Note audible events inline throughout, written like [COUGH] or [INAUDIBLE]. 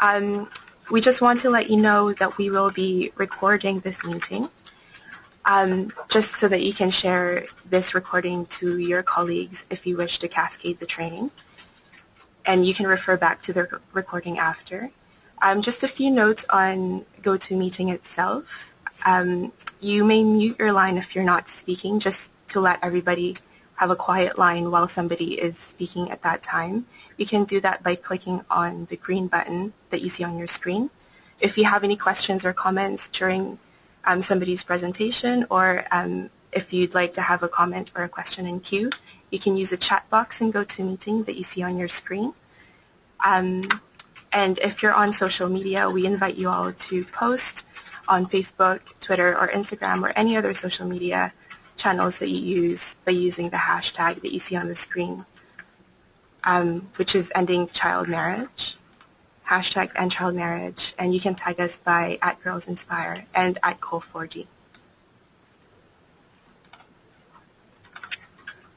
Um, we just want to let you know that we will be recording this meeting um, just so that you can share this recording to your colleagues if you wish to cascade the training. And you can refer back to the recording after. Um, just a few notes on GoToMeeting itself. Um, you may mute your line if you're not speaking just to let everybody have a quiet line while somebody is speaking at that time. You can do that by clicking on the green button that you see on your screen. If you have any questions or comments during um, somebody's presentation or um, if you'd like to have a comment or a question in queue, you can use the chat box in GoToMeeting that you see on your screen. Um, and if you're on social media, we invite you all to post on Facebook, Twitter, or Instagram, or any other social media channels that you use by using the hashtag that you see on the screen, um, which is ending child marriage, hashtag end child marriage, and you can tag us by at Girls Inspire and at COL4D.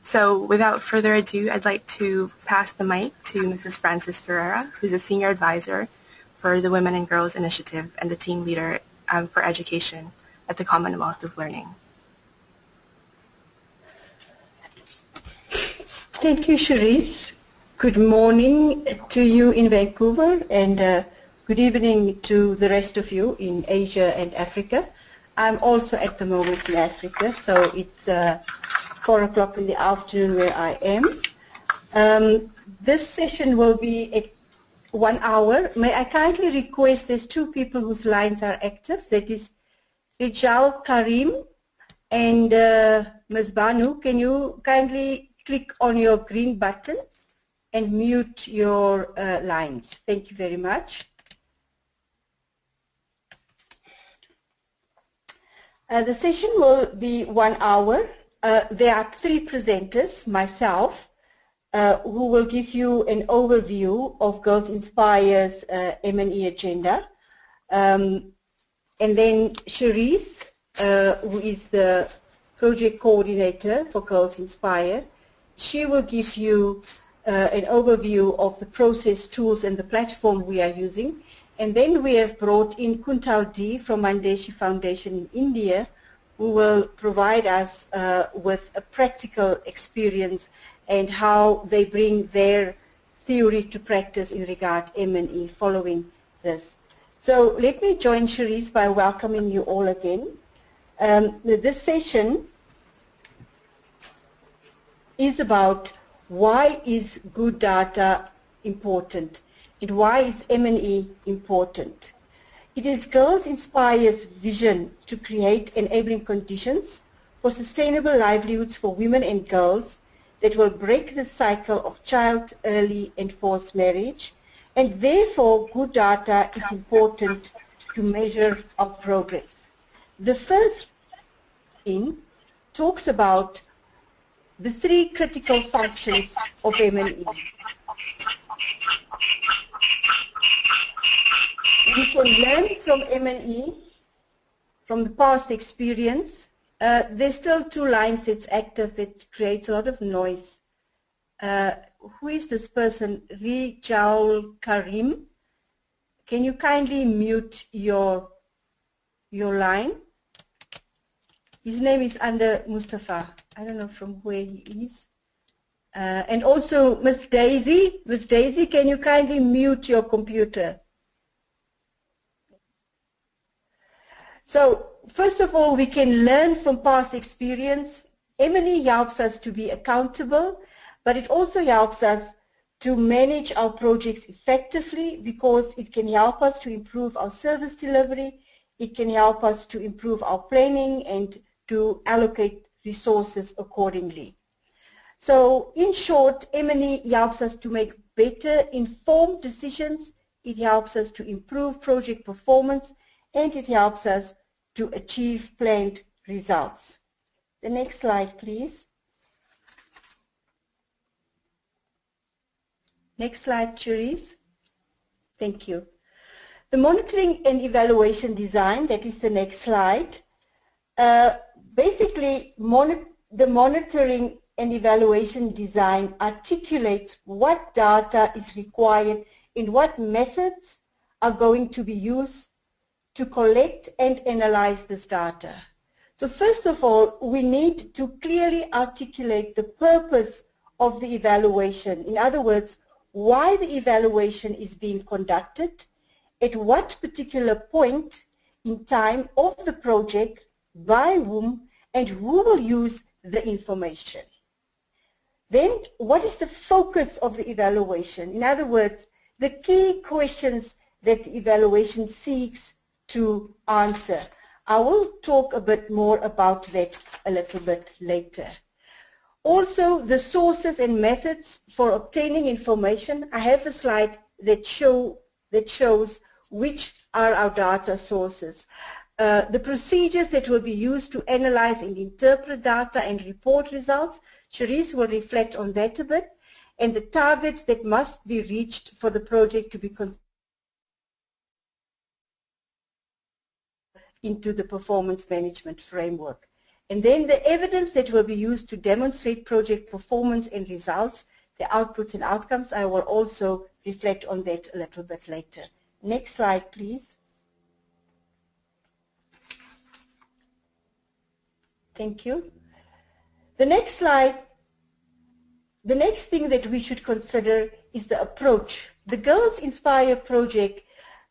So without further ado, I'd like to pass the mic to Mrs. Frances Ferreira, who's a senior advisor for the Women and Girls Initiative and the team leader um, for education at the Commonwealth of Learning. Thank you, Cherise. Good morning to you in Vancouver and uh, good evening to the rest of you in Asia and Africa. I'm also at the moment in Africa, so it's uh, 4 o'clock in the afternoon where I am. Um, this session will be at one hour. May I kindly request there's two people whose lines are active. That is Rijal Karim and uh, Ms. Banu. Can you kindly click on your green button and mute your uh, lines. Thank you very much. Uh, the session will be one hour. Uh, there are three presenters, myself, uh, who will give you an overview of Girls Inspire's uh, M&E agenda. Um, and then Cherise, uh, who is the project coordinator for Girls Inspire, she will give you uh, an overview of the process tools and the platform we are using. And then we have brought in Kuntal D from Mann Deshi Foundation in India, who will provide us uh, with a practical experience and how they bring their theory to practice in regard M&E following this. So let me join Cherise by welcoming you all again. Um, this session is about why is good data important and why is M&E important. It is Girls Inspire's vision to create enabling conditions for sustainable livelihoods for women and girls that will break the cycle of child, early and forced marriage and therefore good data is important to measure our progress. The first in talks about the three critical functions of M&E. We can learn from M&E, from the past experience. Uh, there's still two lines that's active that creates a lot of noise. Uh, who is this person? Rijal Karim. Can you kindly mute your, your line? His name is under Mustafa. I don't know from where he is. Uh, and also Miss Daisy. Miss Daisy, can you kindly mute your computer? So first of all, we can learn from past experience. M&E helps us to be accountable, but it also helps us to manage our projects effectively because it can help us to improve our service delivery. It can help us to improve our planning and to allocate resources accordingly. So in short, M&E helps us to make better informed decisions, it helps us to improve project performance, and it helps us to achieve planned results. The next slide, please. Next slide, Cherise. Thank you. The monitoring and evaluation design, that is the next slide, uh, basically, mon the monitoring and evaluation design articulates what data is required in what methods are going to be used to collect and analyze this data. So first of all, we need to clearly articulate the purpose of the evaluation. In other words, why the evaluation is being conducted, at what particular point in time of the project, by whom, and who will use the information. Then, what is the focus of the evaluation? In other words, the key questions that the evaluation seeks to answer. I will talk a bit more about that a little bit later. Also, the sources and methods for obtaining information. I have a slide that, show, that shows which are our data sources. Uh, the procedures that will be used to analyze and interpret data and report results, Cherise will reflect on that a bit, and the targets that must be reached for the project to be into the performance management framework. And then the evidence that will be used to demonstrate project performance and results, the outputs and outcomes, I will also reflect on that a little bit later. Next slide, please. Thank you. The next slide, the next thing that we should consider is the approach. The Girls Inspire project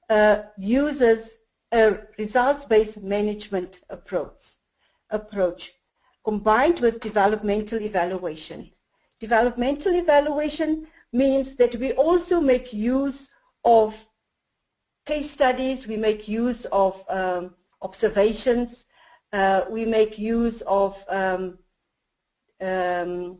uh, uses a results-based management approach, approach combined with developmental evaluation. Developmental evaluation means that we also make use of case studies, we make use of um, observations, we make use of, um, um,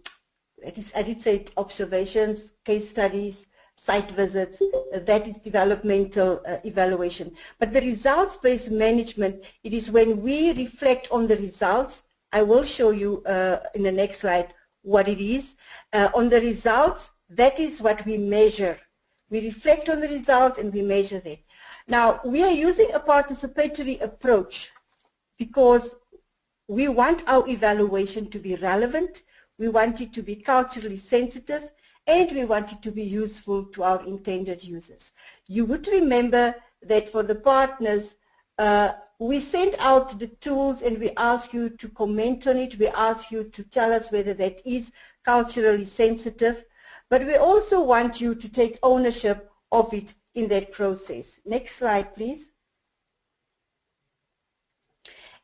I did say observations, case studies, site visits, uh, that is developmental uh, evaluation. But the results-based management, it is when we reflect on the results, I will show you uh, in the next slide what it is. Uh, on the results, that is what we measure. We reflect on the results and we measure them. Now, we are using a participatory approach because we want our evaluation to be relevant, we want it to be culturally sensitive, and we want it to be useful to our intended users. You would remember that for the partners, uh, we send out the tools and we ask you to comment on it. We ask you to tell us whether that is culturally sensitive. But we also want you to take ownership of it in that process. Next slide, please.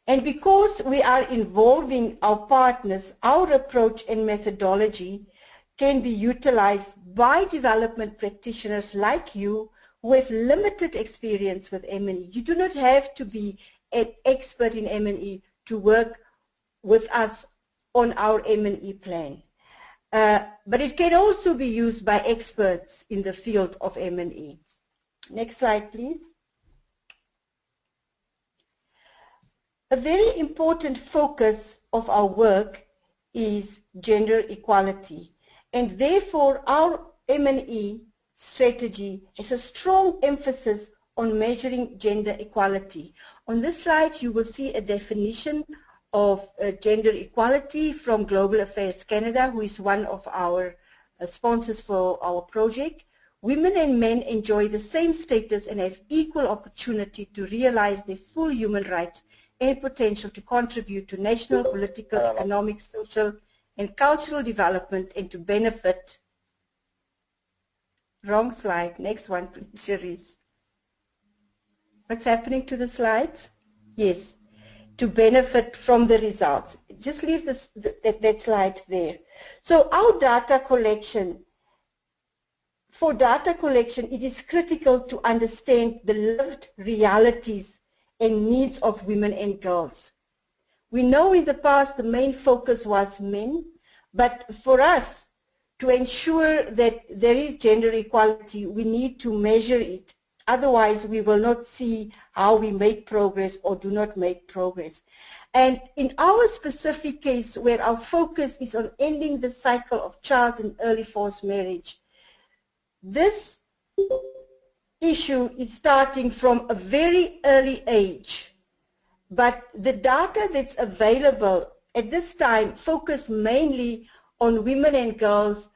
And because we are involving our partners, our approach and methodology can be utilized by development practitioners like you who have limited experience with M&E. You do not have to be an expert in M&E to work with us on our M&E plan. Uh, but it can also be used by experts in the field of M&E. Next slide, please. A very important focus of our work is gender equality. And therefore, our M&E strategy has a strong emphasis on measuring gender equality. On this slide, you will see a definition of uh, gender equality from Global Affairs Canada, who is one of our uh, sponsors for our project. Women and men enjoy the same status and have equal opportunity to realize their full human rights and potential to contribute to national, political, economic, social, and cultural development and to benefit. Wrong slide. Next one, [LAUGHS] please, Cherise. What's happening to the slides? Yes, to benefit from the results. Just leave this, that, that slide there. So our data collection, for data collection, it is critical to understand the lived realities and needs of women and girls. We know in the past the main focus was men, but for us to ensure that there is gender equality, we need to measure it. Otherwise, we will not see how we make progress or do not make progress. And in our specific case, where our focus is on ending the cycle of child and early forced marriage, this issue is starting from a very early age but the data that's available at this time focus mainly on women and girls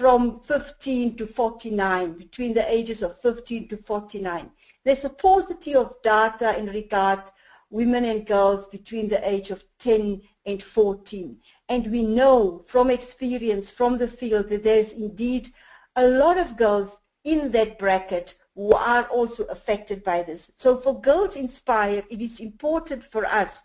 from 15 to 49, between the ages of 15 to 49. There's a paucity of data in regard women and girls between the age of 10 and 14. And we know from experience from the field that there's indeed a lot of girls in that bracket who are also affected by this. So for Girls Inspire, it is important for us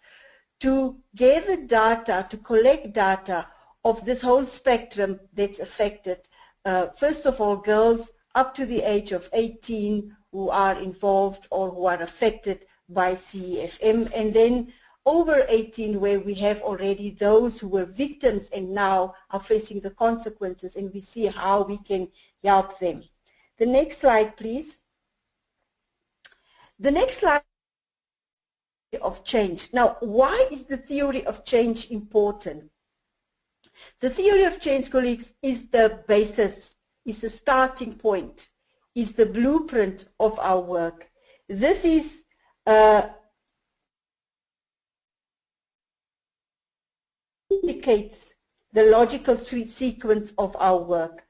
to gather data, to collect data of this whole spectrum that's affected. Uh, first of all, girls up to the age of 18 who are involved or who are affected by CEFM, and then over 18 where we have already those who were victims and now are facing the consequences and we see how we can help them. The next slide, please. The next slide of change. Now, why is the theory of change important? The theory of change, colleagues, is the basis, is the starting point, is the blueprint of our work. This is uh, indicates the logical sequence of our work.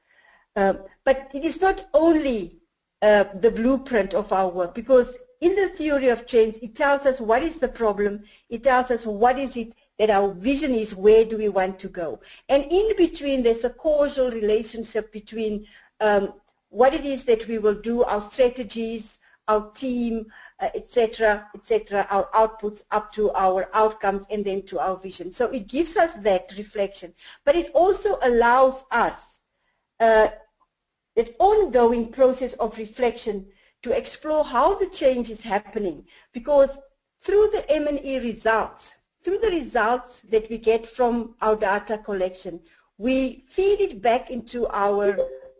Uh, but it is not only uh, the blueprint of our work because in the theory of change, it tells us what is the problem. It tells us what is it that our vision is, where do we want to go. And in between, there's a causal relationship between um, what it is that we will do, our strategies, our team, etc., uh, etc., et our outputs up to our outcomes and then to our vision. So it gives us that reflection. But it also allows us uh, that ongoing process of reflection to explore how the change is happening because through the M&E results, through the results that we get from our data collection, we feed it back into our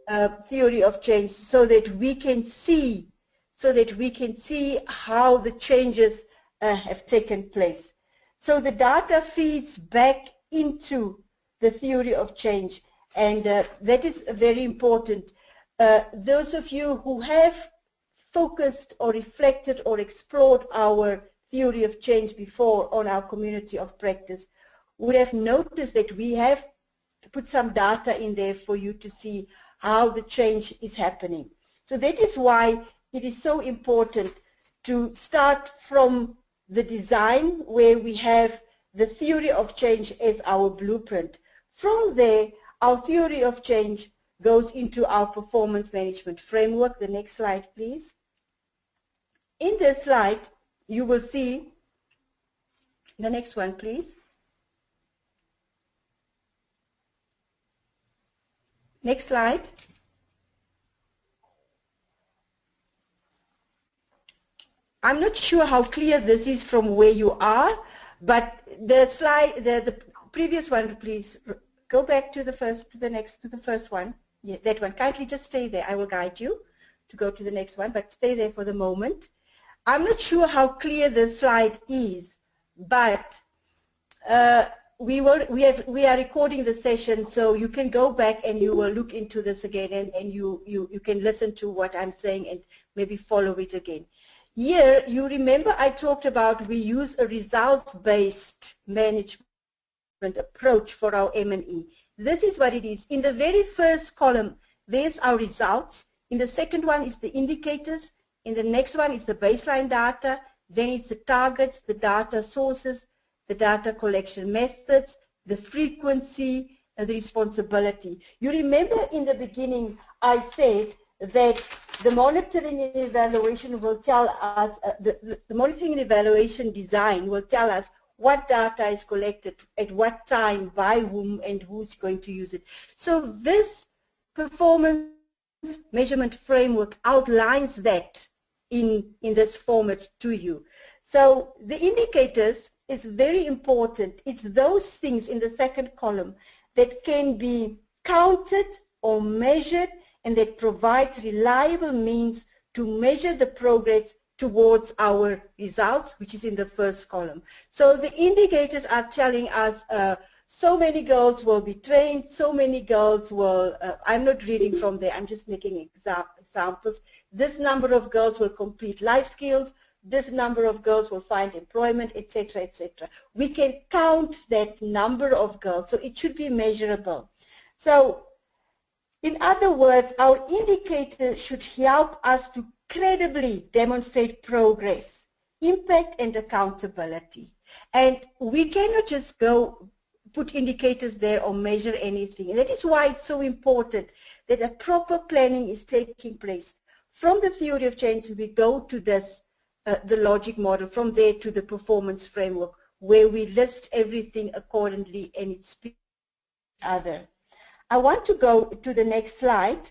uh, theory of change so that we can see so that we can see how the changes uh, have taken place. So the data feeds back into the theory of change and uh, that is very important. Uh, those of you who have focused or reflected or explored our theory of change before on our community of practice would have noticed that we have put some data in there for you to see how the change is happening. So that is why it is so important to start from the design where we have the theory of change as our blueprint. From there, our theory of change goes into our performance management framework. The next slide, please. In this slide, you will see, the next one, please. Next slide. I'm not sure how clear this is from where you are, but the slide, the, the previous one, please go back to the first, to the next, to the first one. Yeah, that one. Kindly just stay there. I will guide you to go to the next one, but stay there for the moment. I'm not sure how clear the slide is, but uh, we will we have we are recording the session, so you can go back and you will look into this again, and, and you, you you can listen to what I'm saying and maybe follow it again. Here, you remember I talked about we use a results-based management approach for our M&E. This is what it is. In the very first column, there's our results. In the second one is the indicators. In the next one is the baseline data. Then it's the targets, the data sources, the data collection methods, the frequency, and the responsibility. You remember in the beginning I said that the monitoring and evaluation will tell us, uh, the, the, the, monitoring and evaluation design will tell us what data is collected, at what time, by whom, and who's going to use it. So this performance measurement framework outlines that in, in this format to you. So the indicators is very important. It's those things in the second column that can be counted or measured and that provides reliable means to measure the progress towards our results, which is in the first column. So the indicators are telling us uh, so many girls will be trained, so many girls will, uh, I'm not reading from there, I'm just making examples. This number of girls will complete life skills, this number of girls will find employment, etc., etc. We can count that number of girls, so it should be measurable. So In other words, our indicator should help us to credibly demonstrate progress, impact and accountability. And we cannot just go put indicators there or measure anything. And that is why it's so important that a proper planning is taking place. From the theory of change, we go to this, uh, the logic model, from there to the performance framework, where we list everything accordingly and it speaks other. I want to go to the next slide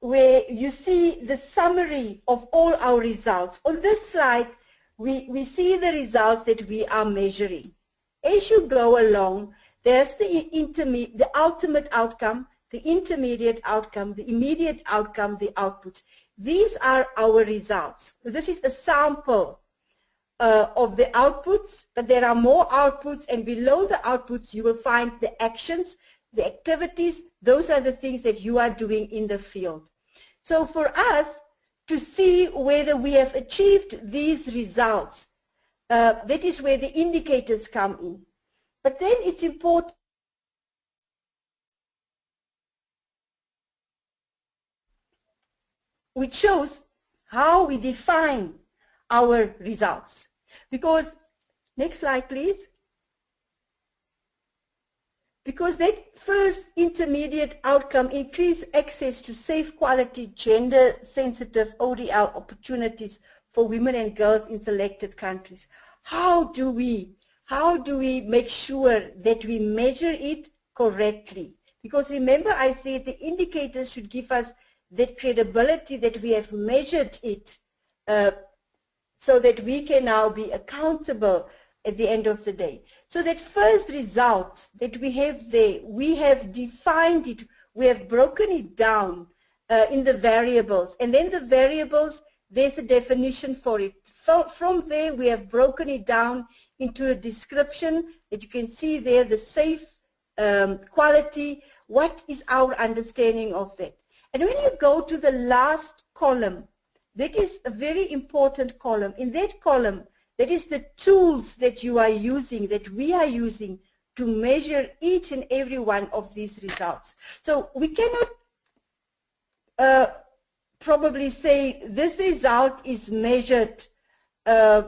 where you see the summary of all our results. On this slide, we, we see the results that we are measuring. As you go along, there's the, the ultimate outcome, the intermediate outcome, the immediate outcome, the outputs. These are our results. This is a sample uh, of the outputs, but there are more outputs, and below the outputs you will find the actions, the activities. Those are the things that you are doing in the field. So for us to see whether we have achieved these results, uh, that is where the indicators come in. But then it's important which shows how we define our results. Because, next slide please. Because that first intermediate outcome, increased access to safe quality, gender sensitive ODL opportunities for women and girls in selected countries. How do we, how do we make sure that we measure it correctly? Because remember I said the indicators should give us that credibility that we have measured it uh, so that we can now be accountable at the end of the day. So that first result that we have there, we have defined it, we have broken it down uh, in the variables. And then the variables, there's a definition for it. From there, we have broken it down into a description that you can see there, the safe um, quality. What is our understanding of that? And when you go to the last column, that is a very important column. In that column, that is the tools that you are using, that we are using to measure each and every one of these results. So we cannot uh, probably say this result is measured uh,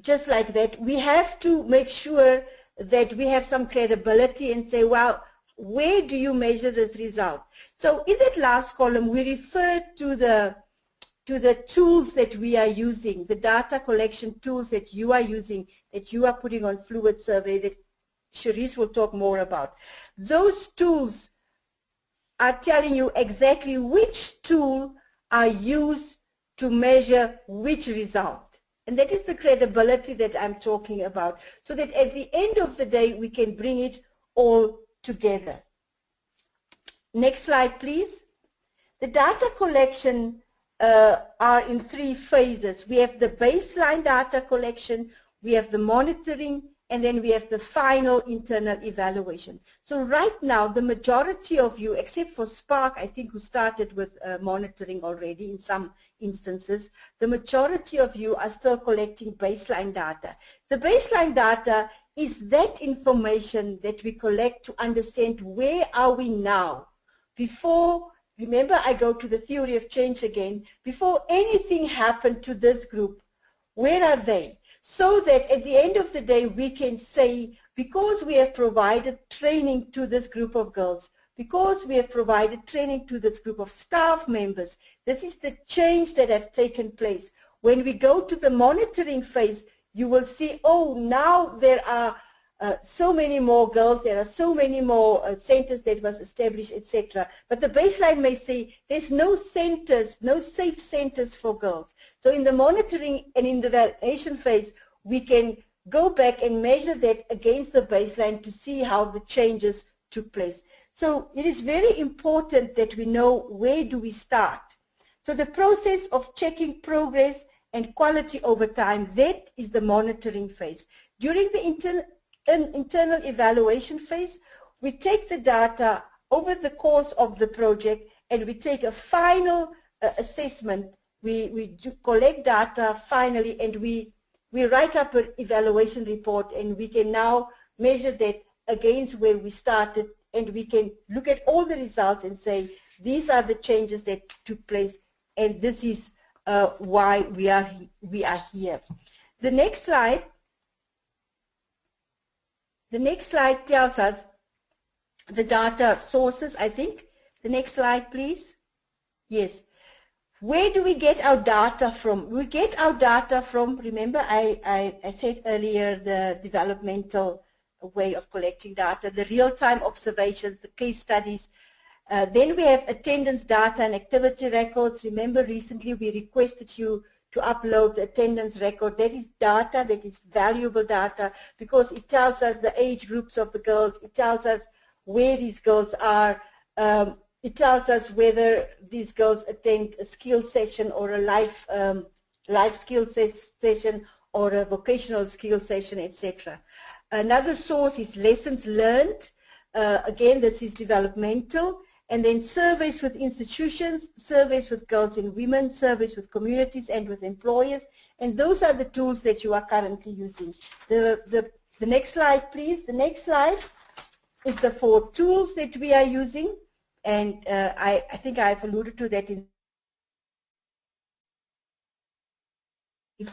just like that. We have to make sure that we have some credibility and say, well, where do you measure this result? So in that last column, we refer to the to the tools that we are using, the data collection tools that you are using, that you are putting on Fluid Survey that Cherise will talk more about. Those tools are telling you exactly which tool are used to measure which result. And that is the credibility that I'm talking about, so that at the end of the day, we can bring it all together. Next slide, please. The data collection uh, are in three phases. We have the baseline data collection, we have the monitoring, and then we have the final internal evaluation. So right now, the majority of you, except for Spark, I think who started with uh, monitoring already in some instances, the majority of you are still collecting baseline data. The baseline data is that information that we collect to understand where are we now before remember I go to the theory of change again, before anything happened to this group, where are they? So that at the end of the day we can say, because we have provided training to this group of girls, because we have provided training to this group of staff members, this is the change that have taken place. When we go to the monitoring phase, you will see, oh, now there are uh, so many more girls, there are so many more uh, centers that was established, etc. But the baseline may say there's no centers, no safe centers for girls. So in the monitoring and in the validation phase, we can go back and measure that against the baseline to see how the changes took place. So it is very important that we know where do we start. So the process of checking progress and quality over time, that is the monitoring phase. During the an internal evaluation phase, we take the data over the course of the project and we take a final uh, assessment. We, we collect data finally and we, we write up an evaluation report and we can now measure that against where we started and we can look at all the results and say, these are the changes that took place, and this is uh, why we are, we are here. The next slide, the next slide tells us the data sources, I think. The next slide, please. Yes. Where do we get our data from? We get our data from, remember I, I, I said earlier, the developmental way of collecting data, the real-time observations, the case studies. Uh, then we have attendance data and activity records. Remember recently we requested you to upload attendance record. That is data, that is valuable data because it tells us the age groups of the girls. It tells us where these girls are. Um, it tells us whether these girls attend a skill session or a life um, life skill ses session or a vocational skill session, etc. Another source is lessons learned. Uh, again, this is developmental. And then surveys with institutions, surveys with girls and women, surveys with communities and with employers. And those are the tools that you are currently using. The, the, the next slide, please. The next slide is the four tools that we are using and uh, I, I think I've alluded to that in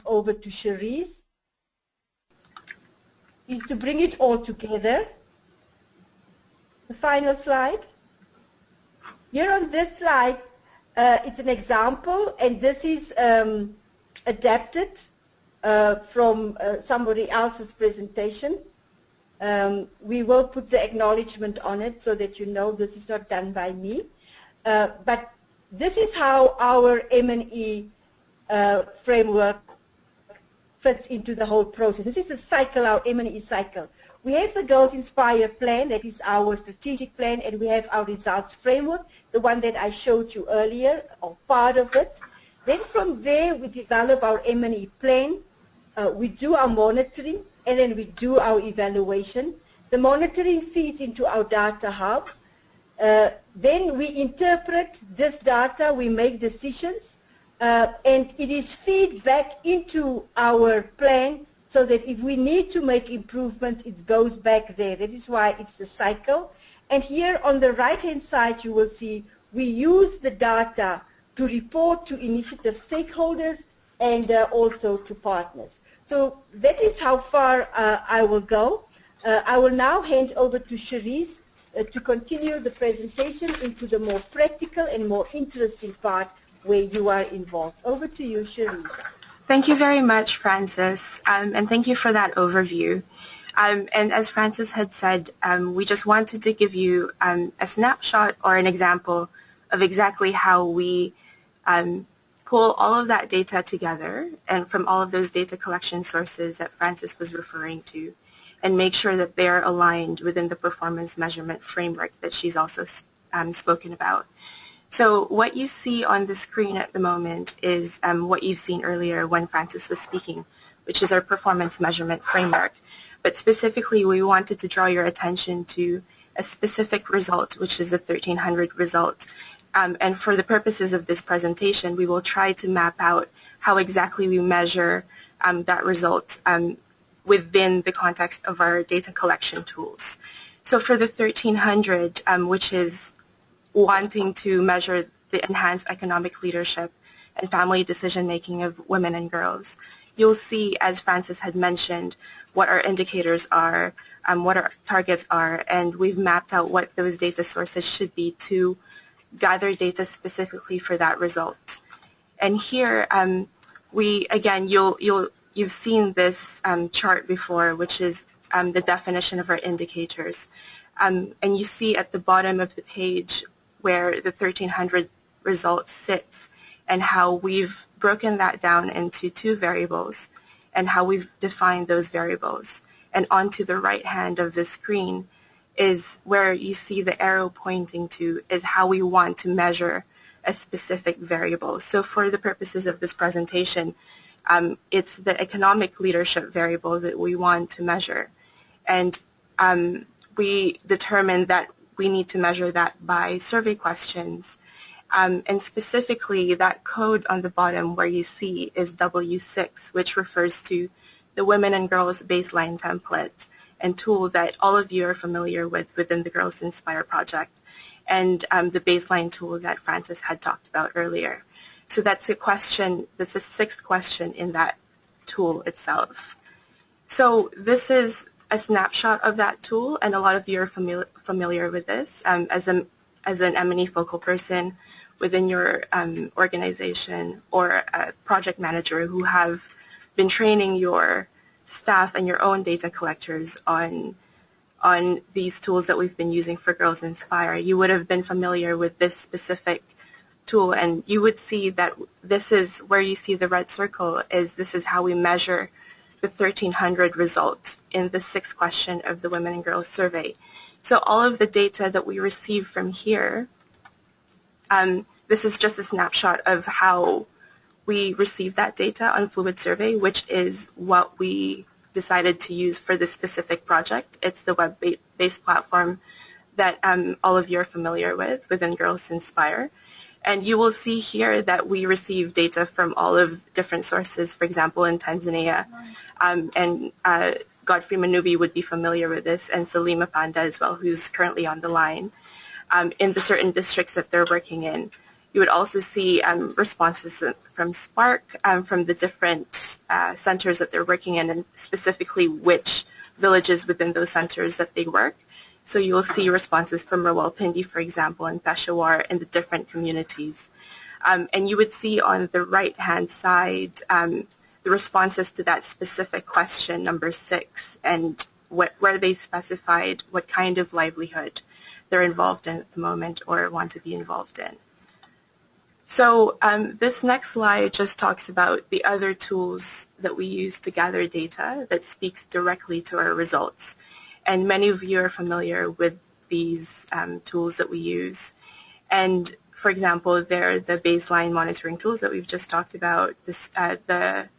over to Cherise is to bring it all together. The final slide. Here on this slide, uh, it's an example, and this is um, adapted uh, from uh, somebody else's presentation. Um, we will put the acknowledgement on it so that you know this is not done by me. Uh, but this is how our M&E uh, framework fits into the whole process. This is a cycle, our M&E cycle. We have the Girls Inspire plan, that is our strategic plan, and we have our results framework, the one that I showed you earlier, or part of it. Then from there, we develop our M&E plan. Uh, we do our monitoring and then we do our evaluation. The monitoring feeds into our data hub. Uh, then we interpret this data, we make decisions, uh, and it is feedback into our plan so that if we need to make improvements, it goes back there. That is why it's the cycle. And here on the right-hand side, you will see we use the data to report to initiative stakeholders and uh, also to partners. So that is how far uh, I will go. Uh, I will now hand over to Cherise uh, to continue the presentation into the more practical and more interesting part where you are involved. Over to you, Cherise. Thank you very much, Frances, um, and thank you for that overview. Um, and as Frances had said, um, we just wanted to give you um, a snapshot or an example of exactly how we um, pull all of that data together and from all of those data collection sources that Frances was referring to and make sure that they're aligned within the performance measurement framework that she's also um, spoken about. So what you see on the screen at the moment is um, what you've seen earlier when Frances was speaking, which is our performance measurement framework. But specifically, we wanted to draw your attention to a specific result, which is the 1300 result, um, and for the purposes of this presentation, we will try to map out how exactly we measure um, that result um, within the context of our data collection tools. So for the 1300, um, which is wanting to measure the enhanced economic leadership and family decision-making of women and girls, you'll see, as Frances had mentioned, what our indicators are, um, what our targets are, and we've mapped out what those data sources should be to gather data specifically for that result. And here, um, we again, you'll you'll you've seen this um, chart before, which is um, the definition of our indicators. Um, and you see at the bottom of the page where the 1300 result sits and how we've broken that down into two variables and how we've defined those variables. And onto the right hand of the screen, is where you see the arrow pointing to is how we want to measure a specific variable. So for the purposes of this presentation, um, it's the economic leadership variable that we want to measure. And um, we determined that we need to measure that by survey questions. Um, and specifically, that code on the bottom where you see is W6, which refers to the women and girls baseline template and tool that all of you are familiar with within the Girls Inspire project and um, the baseline tool that Frances had talked about earlier. So that's a question, that's the sixth question in that tool itself. So this is a snapshot of that tool, and a lot of you are familiar, familiar with this. Um, as, a, as an M&E focal person within your um, organization or a project manager who have been training your staff and your own data collectors on on these tools that we've been using for Girls Inspire, you would have been familiar with this specific tool and you would see that this is where you see the red circle is this is how we measure the 1300 results in the sixth question of the Women and Girls Survey. So all of the data that we receive from here, um, this is just a snapshot of how we receive that data on Fluid Survey, which is what we decided to use for this specific project. It's the web-based platform that um, all of you are familiar with within Girls Inspire. And you will see here that we receive data from all of different sources, for example, in Tanzania. Um, and uh, Godfrey Manubi would be familiar with this, and Salima Panda as well, who's currently on the line, um, in the certain districts that they're working in. You would also see um, responses from Spark um, from the different uh, centers that they're working in and specifically which villages within those centers that they work. So you will see responses from Rawalpindi, for example, and Peshawar in the different communities. Um, and you would see on the right-hand side um, the responses to that specific question, number six, and what, where they specified what kind of livelihood they're involved in at the moment or want to be involved in. So um, this next slide just talks about the other tools that we use to gather data that speaks directly to our results. And many of you are familiar with these um, tools that we use. And for example, they're the baseline monitoring tools that we've just talked about, this, uh, the,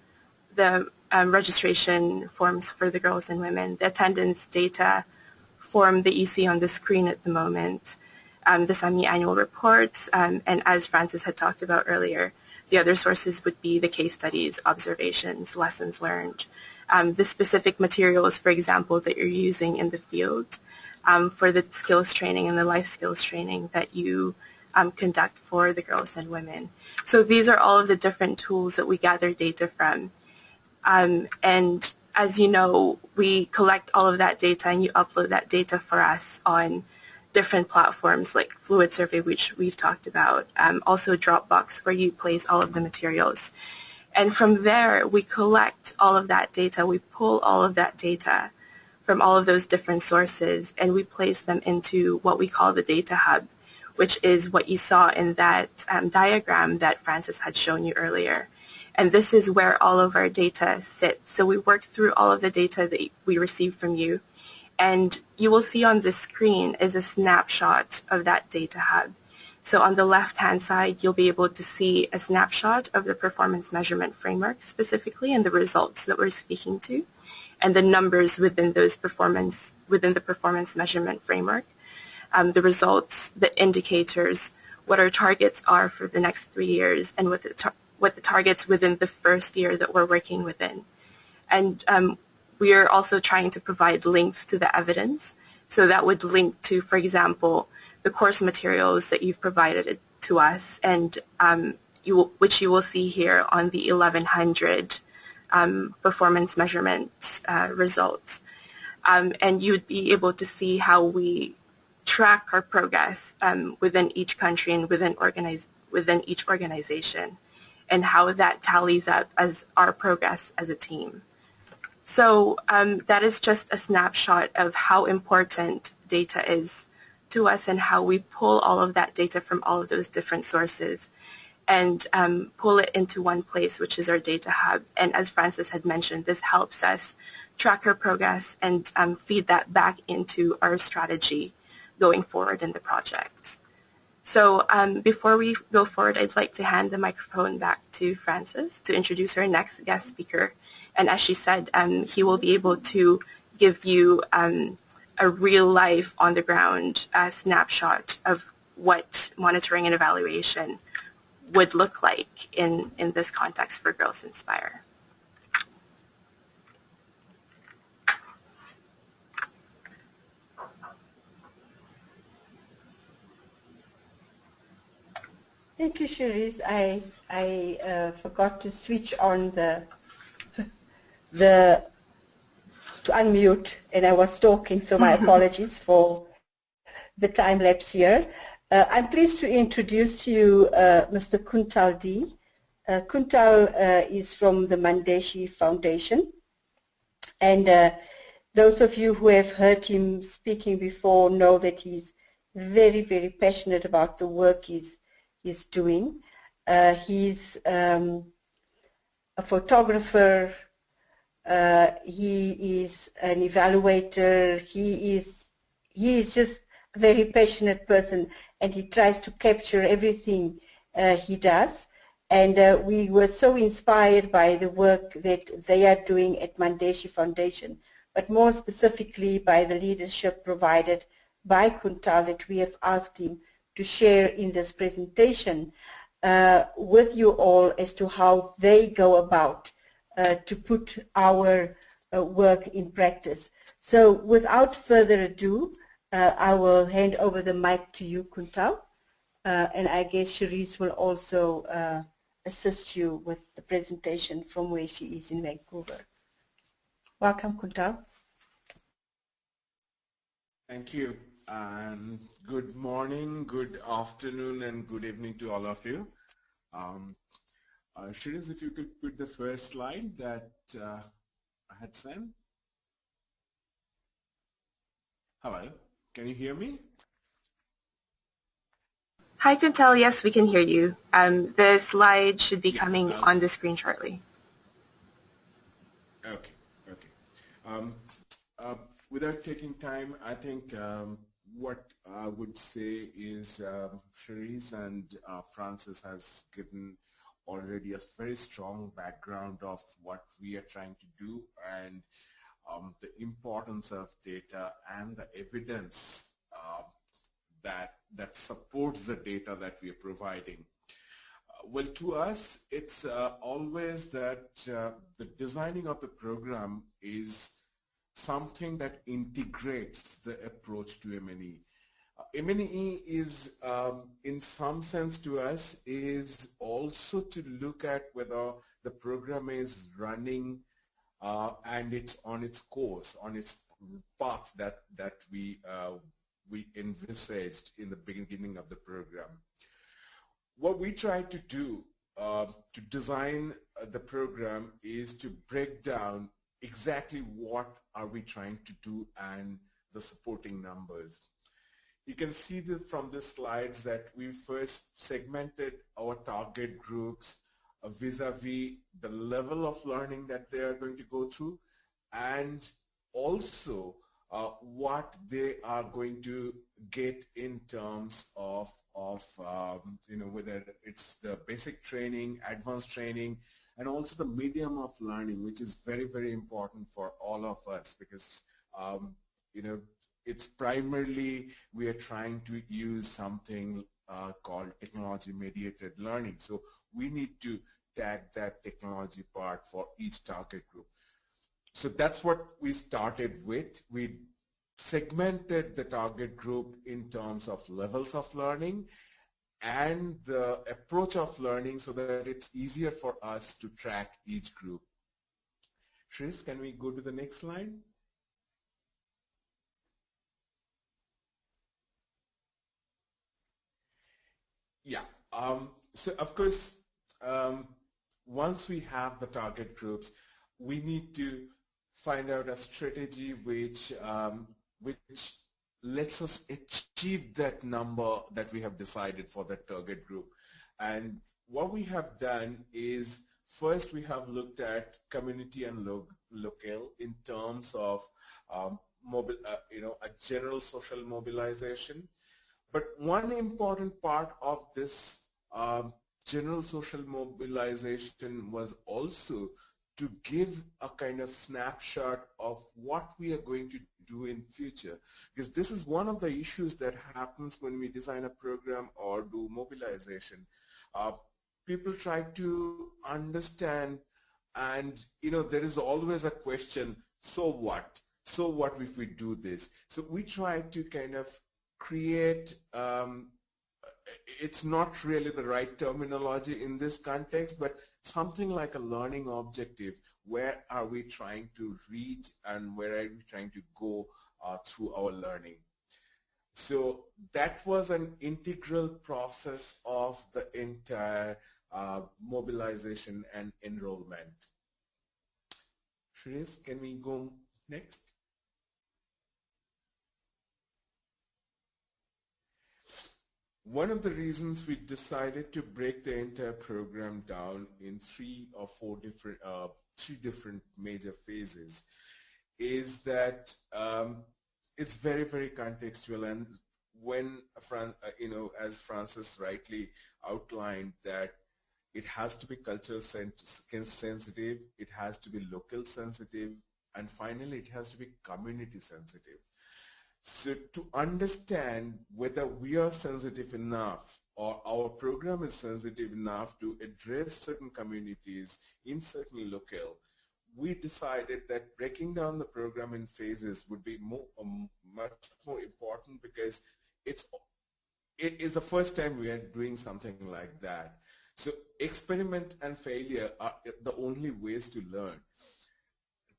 the um, registration forms for the girls and women, the attendance data form that you see on the screen at the moment, um, the semi-annual reports, um, and as Frances had talked about earlier, the other sources would be the case studies, observations, lessons learned, um, the specific materials, for example, that you're using in the field um, for the skills training and the life skills training that you um, conduct for the girls and women. So these are all of the different tools that we gather data from. Um, and as you know, we collect all of that data and you upload that data for us on different platforms like Fluid Survey, which we've talked about, um, also Dropbox, where you place all of the materials. And from there, we collect all of that data, we pull all of that data from all of those different sources, and we place them into what we call the data hub, which is what you saw in that um, diagram that Frances had shown you earlier. And this is where all of our data sits. So we work through all of the data that we receive from you and you will see on the screen is a snapshot of that data hub. So on the left-hand side, you'll be able to see a snapshot of the performance measurement framework specifically and the results that we're speaking to and the numbers within those performance, within the performance measurement framework, um, the results, the indicators, what our targets are for the next three years and what the, what the targets within the first year that we're working within. And um, we are also trying to provide links to the evidence. So that would link to, for example, the course materials that you've provided to us, and um, you will, which you will see here on the 1100 um, performance measurement uh, results. Um, and you'd be able to see how we track our progress um, within each country and within, organize, within each organization and how that tallies up as our progress as a team. So um, that is just a snapshot of how important data is to us and how we pull all of that data from all of those different sources and um, pull it into one place, which is our data hub. And as Frances had mentioned, this helps us track our progress and um, feed that back into our strategy going forward in the project. So um, before we go forward, I'd like to hand the microphone back to Frances to introduce our next guest speaker. And as she said, um, he will be able to give you um, a real life on the ground uh, snapshot of what monitoring and evaluation would look like in, in this context for Girls Inspire. Thank you, Cherise. I I uh, forgot to switch on the the to unmute, and I was talking, so my [LAUGHS] apologies for the time lapse here. Uh, I'm pleased to introduce to you uh, Mr. Kuntal D. Uh, Kuntal uh, is from the Mann Deshi Foundation, and uh, those of you who have heard him speaking before know that he's very, very passionate about the work he's is doing. Uh, he's um, a photographer. Uh, he is an evaluator. He is he is just a very passionate person, and he tries to capture everything uh, he does. And uh, we were so inspired by the work that they are doing at Mann Deshi Foundation, but more specifically by the leadership provided by Kuntal that we have asked him to share in this presentation uh, with you all as to how they go about uh, to put our uh, work in practice. So without further ado, uh, I will hand over the mic to you, Kuntal, uh, and I guess Cherise will also assist you with the presentation from where she is in Vancouver. Welcome, Kuntal. Thank you and good morning, good afternoon, and good evening to all of you. Um, uh, Shiraz, if you could put the first slide that uh, I had sent. Hello, can you hear me? Hi, Kuntal. Yes, we can hear you. Um, the slide should be yeah, coming on the screen shortly. Okay, okay. Um, uh, without taking time, I think um, what I would say is um, Cherise and uh, Frances has given already a very strong background of what we are trying to do and um, the importance of data and the evidence uh, that that supports the data that we are providing. Uh, well, to us, it's uh, always that uh, the designing of the program is something that integrates the approach to M&E. Uh, M&E is, um, in some sense to us, is also to look at whether the program is running uh, and it's on its course, on its path that, that we, uh, we envisaged in the beginning of the program. What we try to do uh, to design uh, the program is to break down exactly what are we trying to do and the supporting numbers. You can see from the slides that we first segmented our target groups vis-a-vis -vis the level of learning that they are going to go through and also uh, what they are going to get in terms of of um, you know whether it's the basic training, advanced training, and also the medium of learning, which is very, very important for all of us because, um, you know, it's primarily we are trying to use something uh, called technology mediated learning. So we need to tag that technology part for each target group. So that's what we started with. We segmented the target group in terms of levels of learning and the approach of learning so that it's easier for us to track each group. Tris, can we go to the next slide? Yeah, um, so of course, um, once we have the target groups, we need to find out a strategy which um, which lets us achieve that number that we have decided for that target group. And what we have done is first we have looked at community and lo local in terms of um, mobile, uh, you know, a general social mobilization. But one important part of this um, general social mobilization was also to give a kind of snapshot of what we are going to do in future. Because this is one of the issues that happens when we design a program or do mobilization. Uh, people try to understand and you know there is always a question so what? So what if we do this? So we try to kind of create um, it's not really the right terminology in this context, but something like a learning objective. Where are we trying to reach and where are we trying to go uh, through our learning? So that was an integral process of the entire uh, mobilization and enrollment. Shrees, can we go next? One of the reasons we decided to break the entire program down in three or four different, uh, three different major phases is that um, it's very, very contextual and when, Fran uh, you know, as Frances rightly outlined that it has to be cultural sensitive, it has to be local sensitive, and finally it has to be community sensitive. So to understand whether we are sensitive enough or our program is sensitive enough to address certain communities in certain locale, we decided that breaking down the program in phases would be more, um, much more important because it's it is the first time we are doing something like that. So experiment and failure are the only ways to learn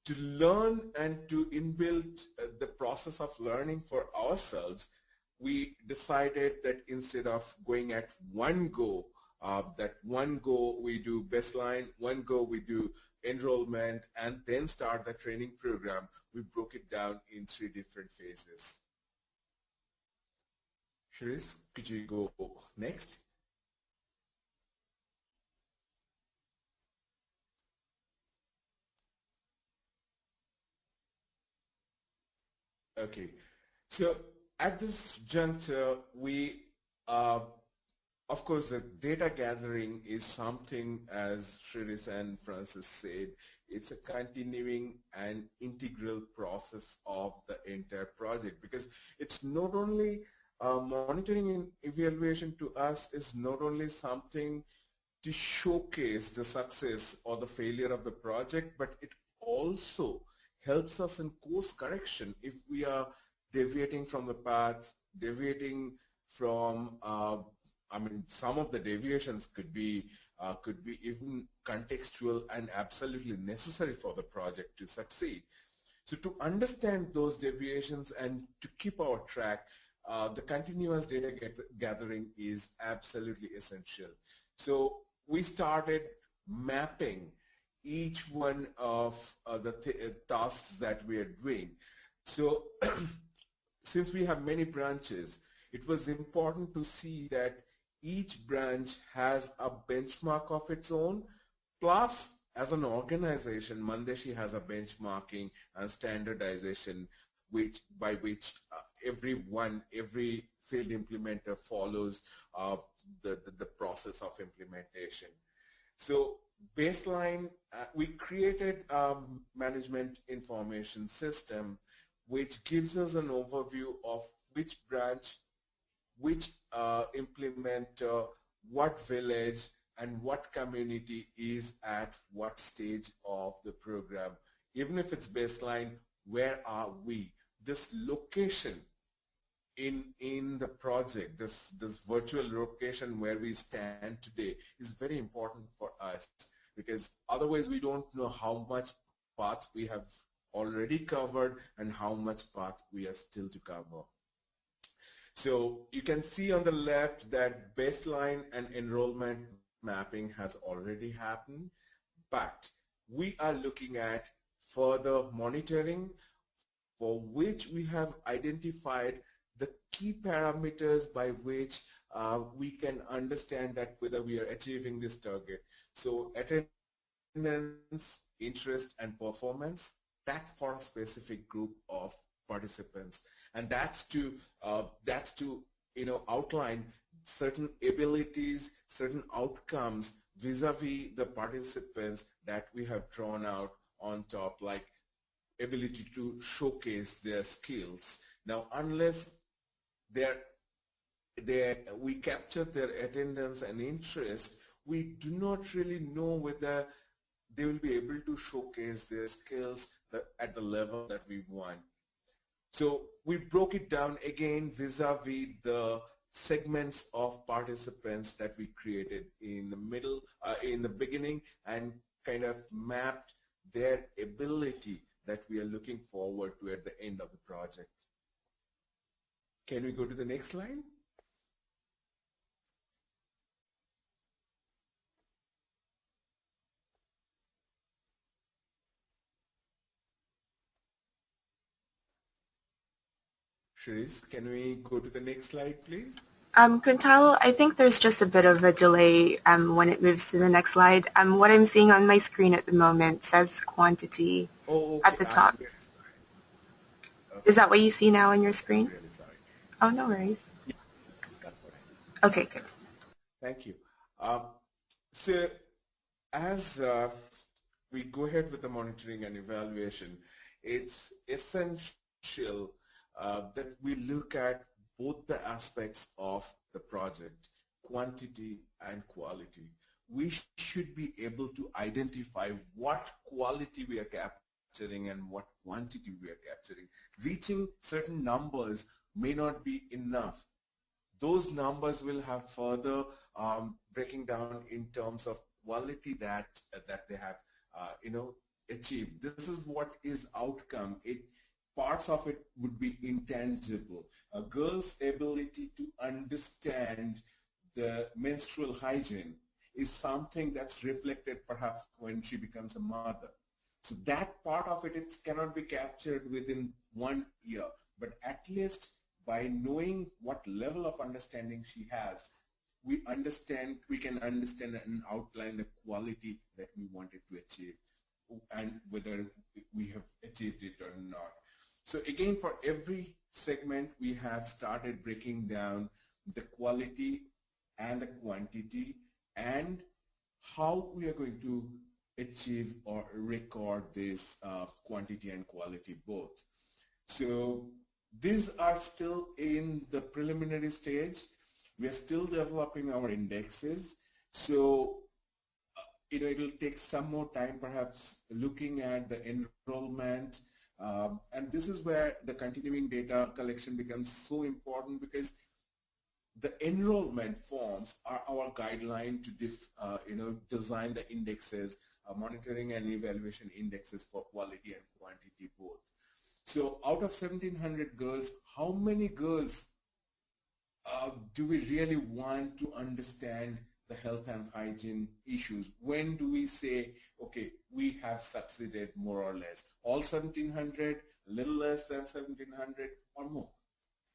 to learn and to inbuild uh, the process of learning for ourselves, we decided that instead of going at one go, uh, that one go we do baseline, one go we do enrollment, and then start the training program, we broke it down in three different phases. Sharice, could you go next? Okay, so at this juncture, we, uh, of course, the data gathering is something, as Shriris and Frances said, it's a continuing and integral process of the entire project because it's not only uh, monitoring and evaluation to us is not only something to showcase the success or the failure of the project, but it also helps us in course correction if we are deviating from the path, deviating from, uh, I mean, some of the deviations could be uh, could be even contextual and absolutely necessary for the project to succeed. So to understand those deviations and to keep our track, uh, the continuous data get gathering is absolutely essential. So we started mapping each one of uh, the uh, tasks that we are doing. So [CLEARS THROAT] since we have many branches, it was important to see that each branch has a benchmark of its own, plus as an organization, Mann Deshi has a benchmarking and standardization which by which uh, everyone, every field implementer follows uh, the, the, the process of implementation. So baseline, uh, we created a management information system which gives us an overview of which branch, which uh, implementer, what village, and what community is at what stage of the program. Even if it's baseline, where are we? This location in in the project, this this virtual location where we stand today is very important for us because otherwise we don't know how much path we have already covered and how much path we are still to cover. So you can see on the left that baseline and enrollment mapping has already happened, but we are looking at further monitoring for which we have identified the key parameters by which uh, we can understand that whether we are achieving this target. So attendance, interest, and performance, that for a specific group of participants. And that's to, uh, that's to you know, outline certain abilities, certain outcomes vis-a-vis -vis the participants that we have drawn out on top, like ability to showcase their skills. Now, unless they're, they're, we capture their attendance and interest, we do not really know whether they will be able to showcase their skills at the level that we want. So we broke it down again vis-a-vis -vis the segments of participants that we created in the middle, uh, in the beginning and kind of mapped their ability that we are looking forward to at the end of the project. Can we go to the next slide? Sharice, can we go to the next slide, please? Um, Kuntal, I think there's just a bit of a delay um, when it moves to the next slide. Um, what I'm seeing on my screen at the moment says quantity oh, okay. at the top. Okay. Is that what you see now on your screen? Oh, no worries. Yeah, that's what I Okay, good. Thank you. Um, so as uh, we go ahead with the monitoring and evaluation, it's essential uh, that we look at both the aspects of the project, quantity and quality. We sh should be able to identify what quality we are capturing and what quantity we are capturing. Reaching certain numbers may not be enough. Those numbers will have further um, breaking down in terms of quality that uh, that they have uh, you know achieved. This is what is outcome. It parts of it would be intangible. A girl's ability to understand the menstrual hygiene is something that's reflected perhaps when she becomes a mother. So that part of it, it cannot be captured within one year, but at least by knowing what level of understanding she has, we understand, we can understand and outline the quality that we wanted to achieve and whether we have achieved it or not. So again, for every segment, we have started breaking down the quality and the quantity and how we are going to achieve or record this uh, quantity and quality both. So these are still in the preliminary stage. We are still developing our indexes. So, uh, you know, it'll take some more time perhaps looking at the enrollment, um, and this is where the continuing data collection becomes so important because the enrollment forms are our guideline to uh, you know, design the indexes, uh, monitoring and evaluation indexes for quality and quantity both. So out of 1700 girls, how many girls uh, do we really want to understand the health and hygiene issues. When do we say, okay, we have succeeded more or less? All 1700, a little less than 1700 or more?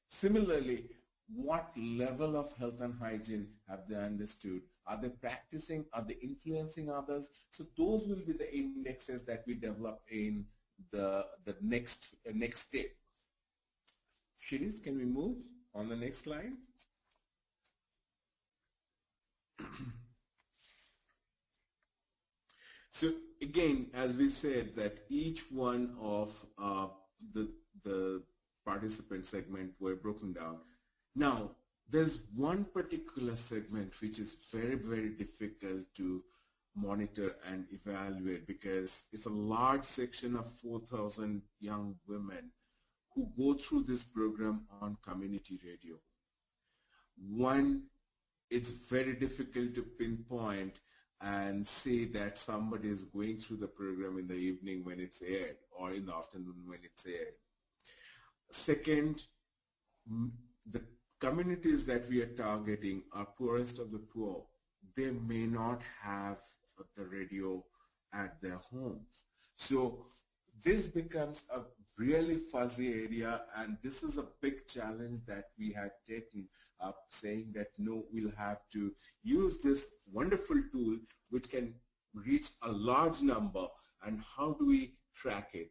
Similarly, what level of health and hygiene have they understood? Are they practicing? Are they influencing others? So those will be the indexes that we develop in the, the next, uh, next step. Shiris, can we move on the next slide? [CLEARS THROAT] so again, as we said that each one of uh, the, the participant segment were broken down. Now, there's one particular segment which is very, very difficult to monitor and evaluate because it's a large section of 4,000 young women who go through this program on community radio. One it's very difficult to pinpoint and say that somebody is going through the program in the evening when it's aired or in the afternoon when it's aired. Second, the communities that we are targeting are poorest of the poor. They may not have the radio at their homes. So this becomes a really fuzzy area and this is a big challenge that we had taken up saying that no we'll have to use this wonderful tool which can reach a large number and how do we track it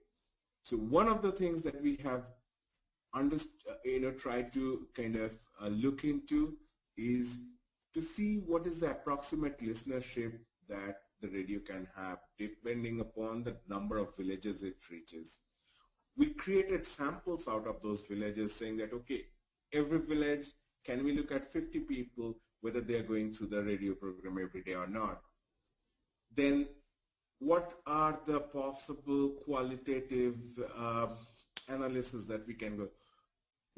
so one of the things that we have you know tried to kind of uh, look into is to see what is the approximate listenership that the radio can have depending upon the number of villages it reaches. We created samples out of those villages saying that, okay, every village, can we look at 50 people, whether they are going through the radio program every day or not? Then what are the possible qualitative uh, analysis that we can go?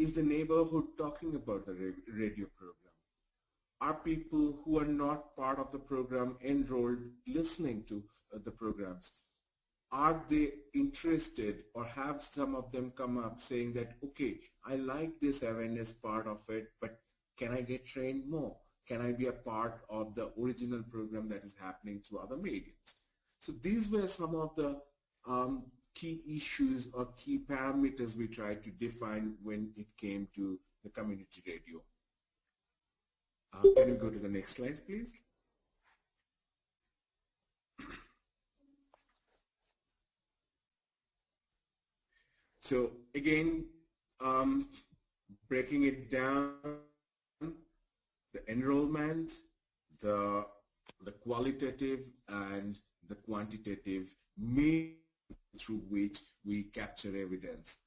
is the neighborhood talking about the radio program? Are people who are not part of the program enrolled listening to uh, the programs? Are they interested or have some of them come up saying that, okay, I like this awareness part of it, but can I get trained more? Can I be a part of the original program that is happening through other mediums? So these were some of the um, key issues or key parameters we tried to define when it came to the community radio. Uh, can you go to the next slide, please? So again, um, breaking it down, the enrollment, the, the qualitative and the quantitative means through which we capture evidence.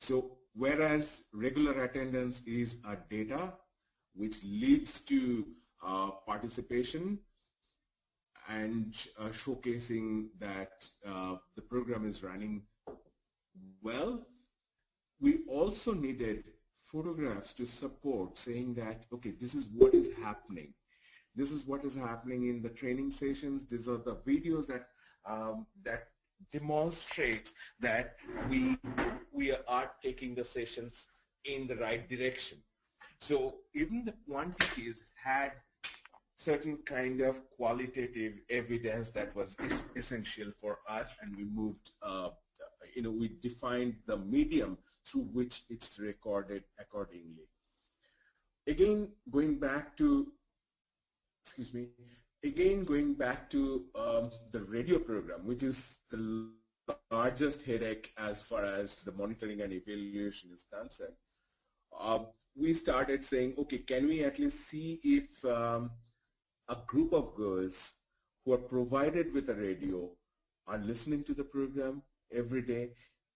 So whereas regular attendance is a data which leads to uh, participation and uh, showcasing that uh, the program is running well, we also needed photographs to support saying that, okay, this is what is happening. This is what is happening in the training sessions. These are the videos that um, that demonstrates that we we are taking the sessions in the right direction. So even the quantities had certain kind of qualitative evidence that was essential for us and we moved, uh, you know, we defined the medium through which it's recorded accordingly. Again, going back to, excuse me, again going back to um, the radio program, which is the largest headache as far as the monitoring and evaluation is concerned. Uh, we started saying, okay, can we at least see if um, a group of girls who are provided with a radio are listening to the program every day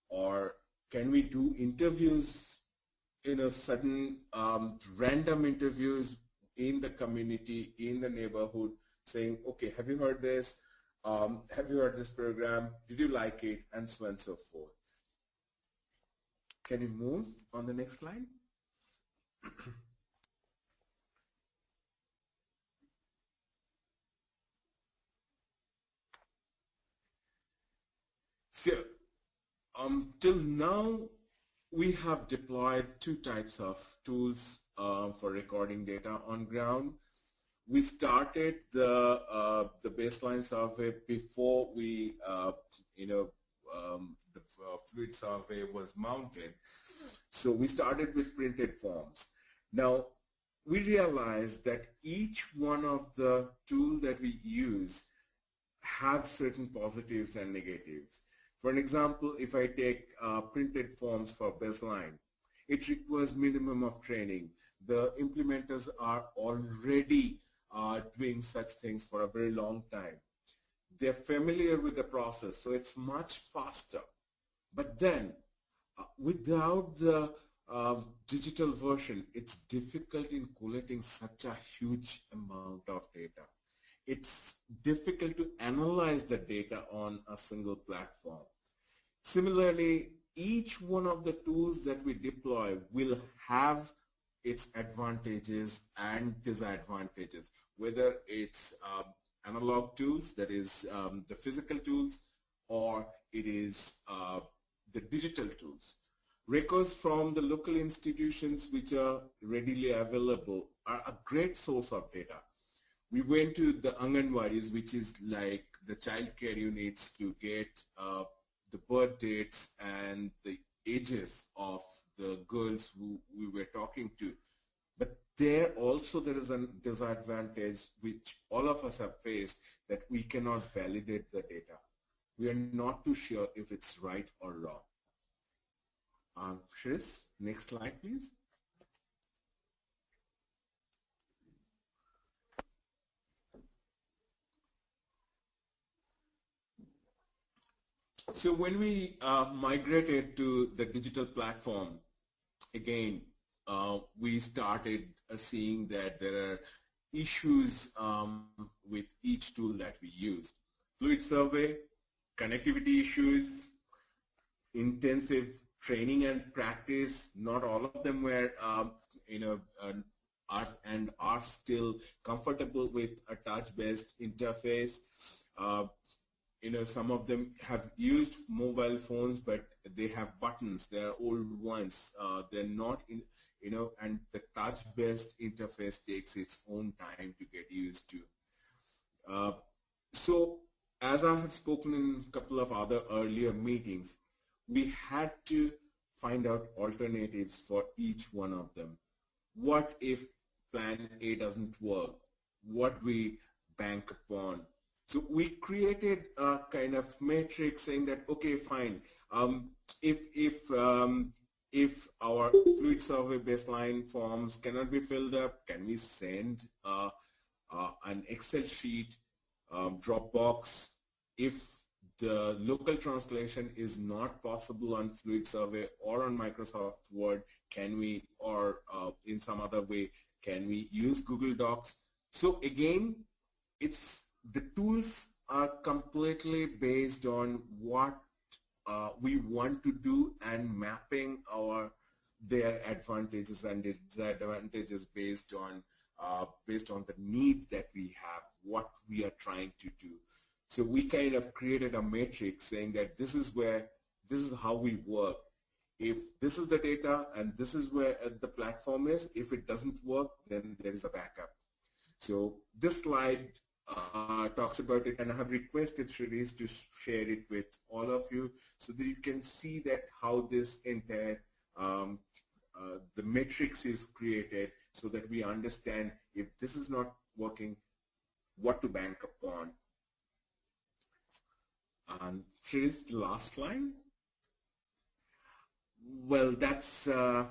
or can we do interviews in a sudden um, random interviews in the community, in the neighborhood, saying, okay, have you heard this? Um, have you heard this program? Did you like it? And so on and so forth. Can you move on the next slide? [CLEARS THROAT] so, um, till now, we have deployed two types of tools uh, for recording data on ground. We started the uh, the baseline survey before we, uh, you know, um, the uh, fluid survey was mounted. So we started with printed forms. Now, we realized that each one of the tools that we use have certain positives and negatives. For an example, if I take uh, printed forms for baseline, it requires minimum of training. The implementers are already uh, doing such things for a very long time. They're familiar with the process, so it's much faster. But then, uh, without the um, digital version, it's difficult in collating such a huge amount of data. It's difficult to analyze the data on a single platform. Similarly, each one of the tools that we deploy will have its advantages and disadvantages, whether it's um, analog tools, that is um, the physical tools, or it is uh, the digital tools. Records from the local institutions which are readily available are a great source of data. We went to the Anganwadis, which is like the child care units to get uh, the birth dates and the ages of the girls who we were talking to. But there also there is a disadvantage which all of us have faced that we cannot validate the data. We are not too sure if it's right or wrong. Um, Shris, next slide please. So when we uh, migrated to the digital platform, again, uh, we started uh, seeing that there are issues um, with each tool that we use. Fluid survey, connectivity issues, intensive training and practice. Not all of them were, um, you know, uh, are and are still comfortable with a touch-based interface. Uh, you know, some of them have used mobile phones, but they have buttons. They're old ones. Uh, they're not in, you know, and the touch-based interface takes its own time to get used to. Uh, so, as I have spoken in a couple of other earlier meetings, we had to find out alternatives for each one of them. What if plan A doesn't work? What we bank upon? So we created a kind of matrix saying that, okay, fine. Um, if if um, if our fluid survey baseline forms cannot be filled up, can we send uh, uh, an Excel sheet, um, Dropbox? If the local translation is not possible on Fluid Survey or on Microsoft Word, can we, or uh, in some other way, can we use Google Docs? So again, it's the tools are completely based on what uh, we want to do and mapping our their advantages and disadvantages based on uh, based on the need that we have, what we are trying to do. So we kind of created a matrix saying that this is where, this is how we work. If this is the data and this is where uh, the platform is, if it doesn't work, then there is a backup. So this slide uh, talks about it and I have requested Sharice to share it with all of you so that you can see that how this entire um, uh, the matrix is created so that we understand if this is not working what to bank upon. And Sharice the last line. Well that's uh,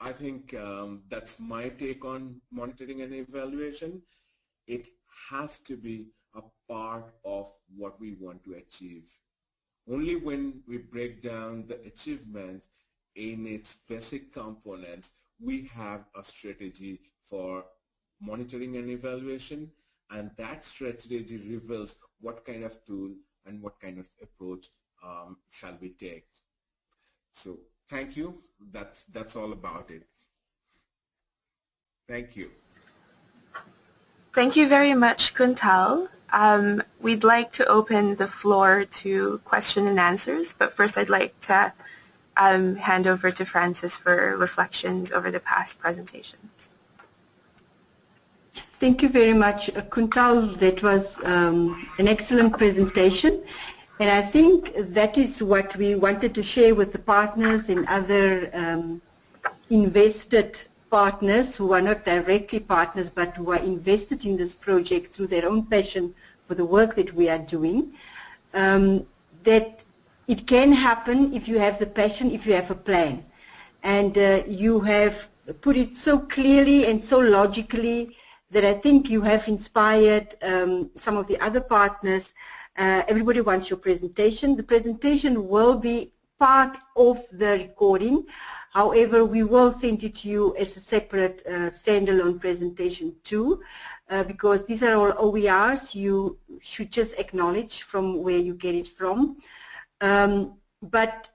I think um, that's my take on monitoring and evaluation. It has to be a part of what we want to achieve. Only when we break down the achievement in its basic components, we have a strategy for monitoring and evaluation, and that strategy reveals what kind of tool and what kind of approach um, shall we take. So thank you. That's, that's all about it. Thank you. Thank you very much, Kuntal. Um, we'd like to open the floor to question and answers, but first I'd like to um, hand over to Frances for reflections over the past presentations. Thank you very much, uh, Kuntal. That was um, an excellent presentation. And I think that is what we wanted to share with the partners and other um, invested partners who are not directly partners but who are invested in this project through their own passion for the work that we are doing, um, that it can happen if you have the passion, if you have a plan. And uh, you have put it so clearly and so logically that I think you have inspired um, some of the other partners. Uh, everybody wants your presentation. The presentation will be part of the recording. However, we will send it to you as a separate uh, standalone presentation too, uh, because these are all OERs you should just acknowledge from where you get it from. Um, but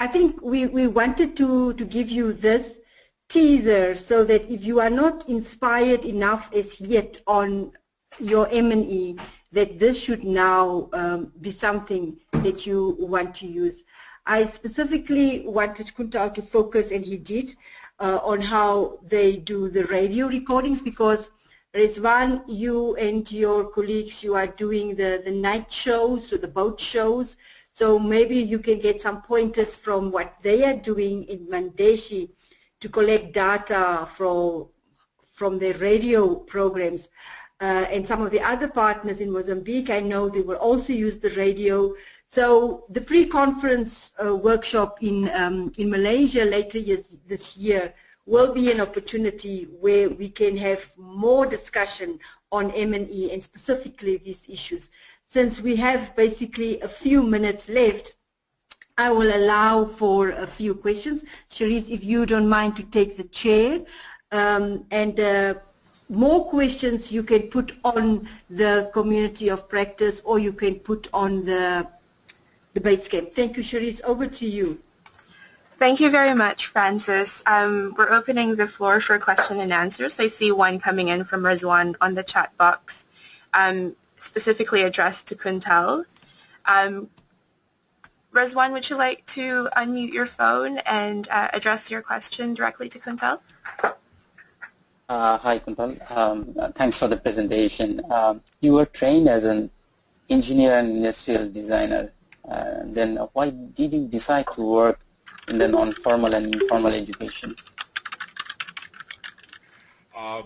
I think we, we wanted to, to give you this teaser so that if you are not inspired enough as yet on your M&E, that this should now um, be something that you want to use. I specifically wanted Kuntal to focus, and he did, uh, on how they do the radio recordings because Rizwan, you and your colleagues, you are doing the, the night shows or the boat shows. So maybe you can get some pointers from what they are doing in Mann Deshi to collect data from, from their radio programs. Uh, and some of the other partners in Mozambique, I know they will also use the radio so the pre-conference uh, workshop in, um, in Malaysia later years, this year will be an opportunity where we can have more discussion on M&E and specifically these issues. Since we have basically a few minutes left, I will allow for a few questions. Sharice, if you don't mind to take the chair. Um, and uh, more questions you can put on the community of practice or you can put on the debate camp. Thank you, Sharice. Over to you. Thank you very much, Frances. Um, we're opening the floor for question and answers. I see one coming in from Rizwan on the chat box, um, specifically addressed to Kuntal. Rizwan, would you like to unmute your phone and uh, address your question directly to Kuntal? Uh, hi, Kuntal. Um, thanks for the presentation. Um, you were trained as an engineer and industrial designer. Uh, then why did you decide to work in the non-formal and informal education? Uh,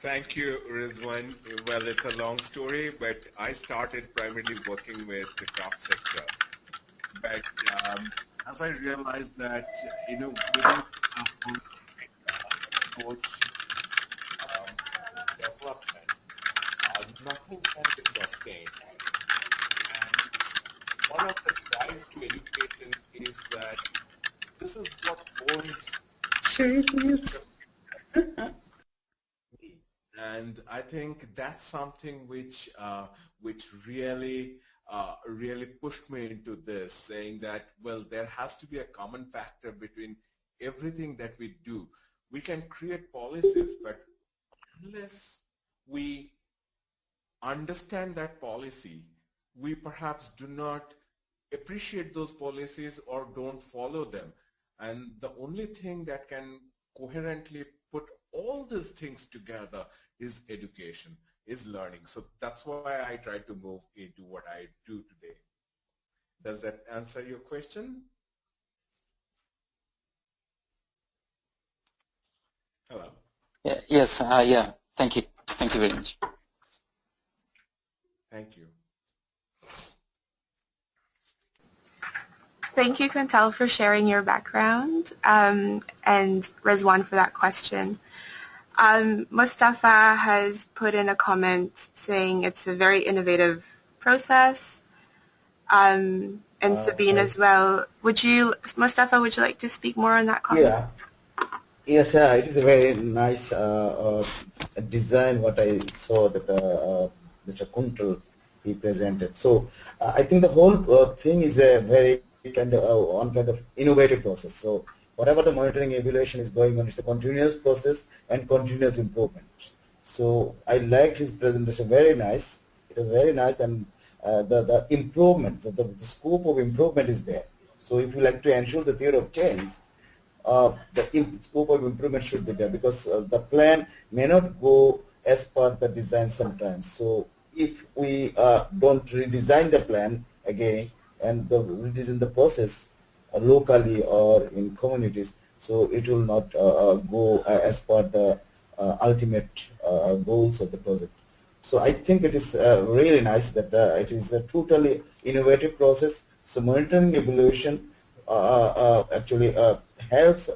thank you, Rizwan. Well, it's a long story, but I started primarily working with the craft sector. But um, as I realized that, you know, without a coach um, development, uh, nothing can be sustained. And one of the drive to education is that this is what owns sure [LAUGHS] and I think that's something which uh, which really uh, really pushed me into this, saying that well, there has to be a common factor between everything that we do. We can create policies, but unless we understand that policy, we perhaps do not appreciate those policies or don't follow them. And the only thing that can coherently put all these things together is education, is learning. So that's why I try to move into what I do today. Does that answer your question? Hello. Yeah, yes, uh, yeah. Thank you. Thank you very much. Thank you. Thank you, Kuntal, for sharing your background, um, and Rizwan for that question. Um, Mustafa has put in a comment saying it's a very innovative process, um, and uh, Sabine as well. Would you, Mustafa, would you like to speak more on that comment? Yeah. Yes, uh, it is a very nice uh, uh design what I saw that uh, uh, Mr. Kuntal he presented. So I think the whole thing is a very kind of uh, one kind of innovative process. So whatever the monitoring evaluation is going on, it's a continuous process and continuous improvement. So I liked his presentation, very nice. It was very nice and uh, the, the improvement, the, the, scope of improvement is there. So if you like to ensure the theory of change, uh, the scope of improvement should be there because uh, the plan may not go as per the design sometimes. So if we uh, don't redesign the plan again, and the, in the process locally or in communities, so it will not uh, uh, go uh, as per the uh, ultimate uh, goals of the project. So I think it is really nice that it is a totally innovative process. So monitoring evaluation actually helps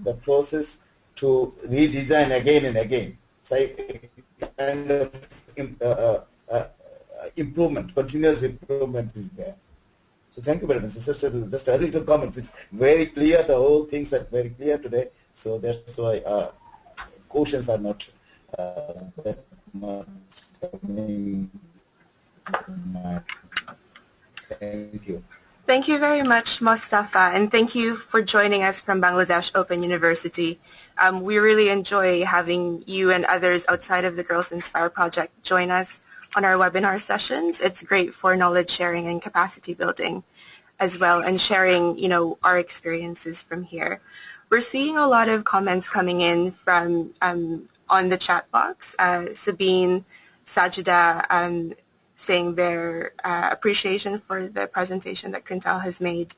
the process to redesign again and again. So kind of uh, uh, improvement, continuous improvement is there. So thank you very much. Just a little comments. It's very clear. The whole things are very clear today. So that's why uh, questions are not uh, that much. Thank you. Thank you very much, Mustafa, and thank you for joining us from Bangladesh Open University. Um, we really enjoy having you and others outside of the Girls Inspire project join us on our webinar sessions. It's great for knowledge sharing and capacity building as well and sharing, you know, our experiences from here. We're seeing a lot of comments coming in from um, on the chat box. Uh, Sabine, Sajida um, saying their uh, appreciation for the presentation that Kuntal has made.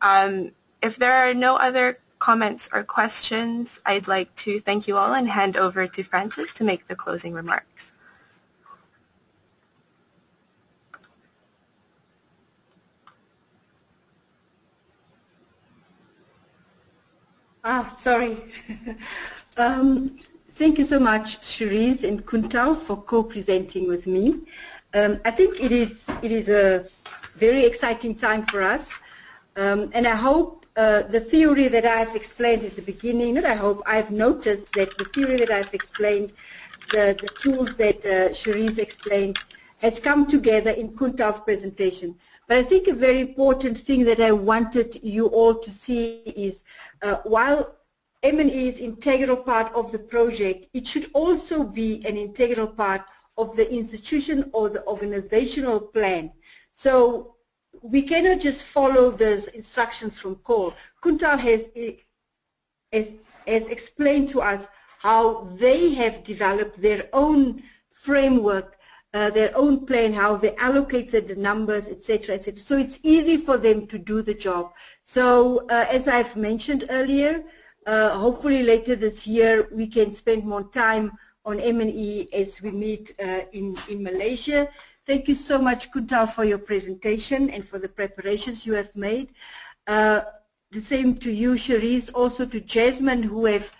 Um, if there are no other comments or questions, I'd like to thank you all and hand over to Frances to make the closing remarks. Ah, sorry. [LAUGHS] um, thank you so much, Cherise and Kuntal, for co-presenting with me. Um, I think it is it is a very exciting time for us, um, and I hope uh, the theory that I've explained at the beginning, not I hope, I've noticed that the theory that I've explained, the, the tools that uh, Cherise explained, has come together in Kuntal's presentation. But I think a very important thing that I wanted you all to see is uh, while M&E is integral part of the project, it should also be an integral part of the institution or the organizational plan. So we cannot just follow the instructions from COL. Kuntal has, has, has explained to us how they have developed their own framework, uh, their own plan, how they allocated the numbers, etc., etc. So it's easy for them to do the job. So uh, as I've mentioned earlier, uh, hopefully later this year we can spend more time on M&E as we meet uh, in, in Malaysia. Thank you so much, Kuntal, for your presentation and for the preparations you have made. Uh, the same to you, Cherise, also to Jasmine, who have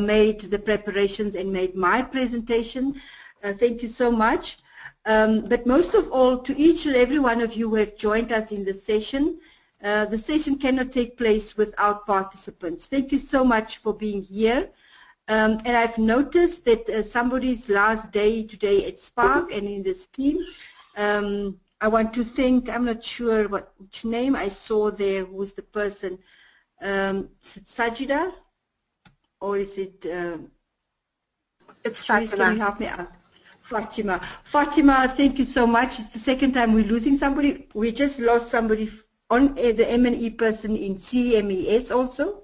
made the preparations and made my presentation. Thank you so much. Um, but most of all, to each and every one of you who have joined us in the session. Uh, the session cannot take place without participants. Thank you so much for being here. Um, and I've noticed that uh, somebody's last day today at Spark and in this team. Um, I want to thank, I'm not sure what which name I saw there, who was the person. Um, is it Sajida? Or is it... Um, it's Fatima. Can you help me out? Fatima. Fatima, thank you so much. It's the second time we're losing somebody. We just lost somebody on uh, the M&E person in CMES also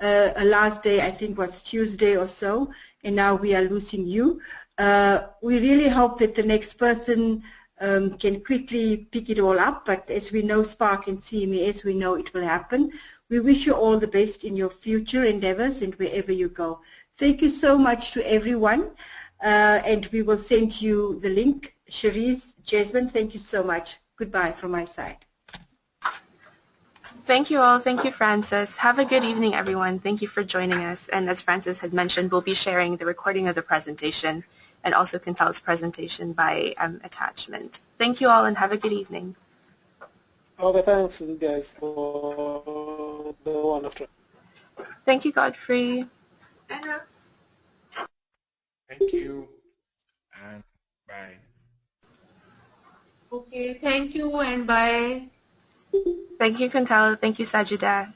uh, last day I think was Tuesday or so, and now we are losing you. Uh, we really hope that the next person um, can quickly pick it all up, but as we know Spark and CMES, we know it will happen. We wish you all the best in your future endeavors and wherever you go. Thank you so much to everyone, uh, and we will send you the link. Cherise, Jasmine, thank you so much. Goodbye from my side. Thank you all. Thank you, Frances. Have a good evening, everyone. Thank you for joining us. And as Frances had mentioned, we'll be sharing the recording of the presentation and also Kuntal's presentation by um, attachment. Thank you all and have a good evening. Okay, thanks guys for the one after. Thank you, Godfrey. Thank you and bye. Okay, thank you and bye. Thank you, Kuntal. Thank you, Sajida.